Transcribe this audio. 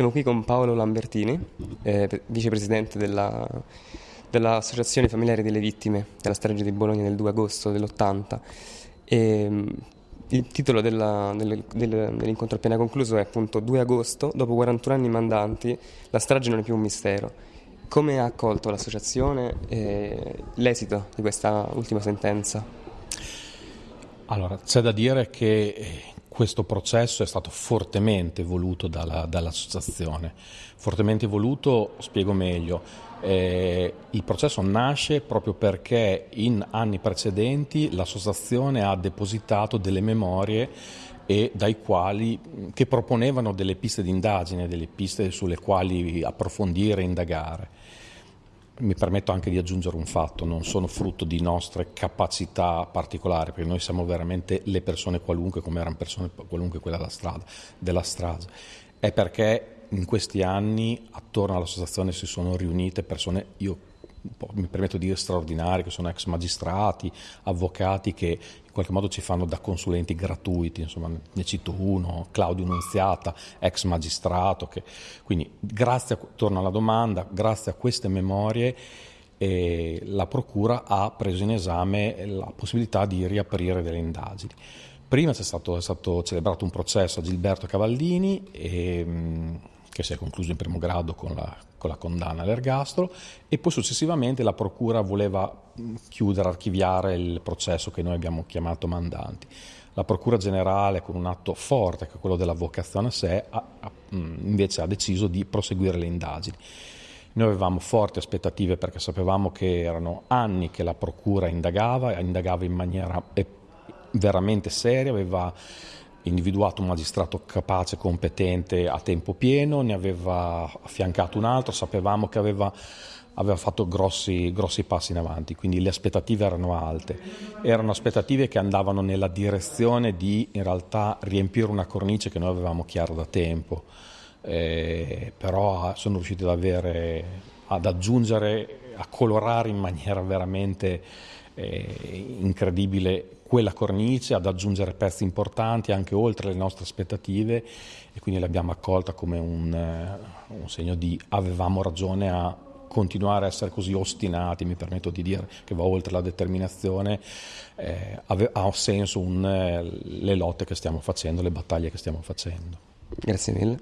Siamo qui con Paolo Lambertini, eh, vicepresidente della, dell'Associazione Familiari delle Vittime della strage di Bologna del 2 agosto dell'80. E, il titolo della, del, del, dell'incontro appena concluso è appunto 2 agosto, dopo 41 anni mandanti, la strage non è più un mistero. Come ha accolto l'associazione eh, l'esito di questa ultima sentenza? Allora, c'è da dire che eh, questo processo è stato fortemente voluto dalla, dall'associazione. Fortemente voluto, spiego meglio, eh, il processo nasce proprio perché in anni precedenti l'associazione ha depositato delle memorie e dai quali, che proponevano delle piste di indagine, delle piste sulle quali approfondire e indagare mi permetto anche di aggiungere un fatto, non sono frutto di nostre capacità particolari, perché noi siamo veramente le persone qualunque, come erano persone qualunque quella della strada, della strage. È perché in questi anni attorno all'associazione si sono riunite persone, io mi permetto di dire straordinari, che sono ex magistrati, avvocati che in qualche modo ci fanno da consulenti gratuiti, insomma ne cito uno, Claudio Nunziata, ex magistrato, che, quindi grazie, a, torno alla domanda, grazie a queste memorie eh, la Procura ha preso in esame la possibilità di riaprire delle indagini. Prima c'è stato, è stato celebrato un processo a Gilberto Cavallini e, che si è concluso in primo grado con la, con la condanna all'ergastolo e poi successivamente la Procura voleva chiudere, archiviare il processo che noi abbiamo chiamato mandanti. La Procura Generale, con un atto forte, che è quello dell'avvocazione a sé, ha, ha, invece ha deciso di proseguire le indagini. Noi avevamo forti aspettative perché sapevamo che erano anni che la Procura indagava, indagava in maniera veramente seria, aveva individuato un magistrato capace, competente a tempo pieno, ne aveva affiancato un altro, sapevamo che aveva, aveva fatto grossi, grossi, passi in avanti, quindi le aspettative erano alte. Erano aspettative che andavano nella direzione di in realtà riempire una cornice che noi avevamo chiara da tempo, eh, però sono riusciti ad, avere, ad aggiungere, a colorare in maniera veramente eh, incredibile quella cornice, ad aggiungere pezzi importanti anche oltre le nostre aspettative e quindi l'abbiamo accolta come un, eh, un segno di avevamo ragione a continuare a essere così ostinati, mi permetto di dire che va oltre la determinazione, eh, ha senso un, eh, le lotte che stiamo facendo, le battaglie che stiamo facendo. Grazie mille.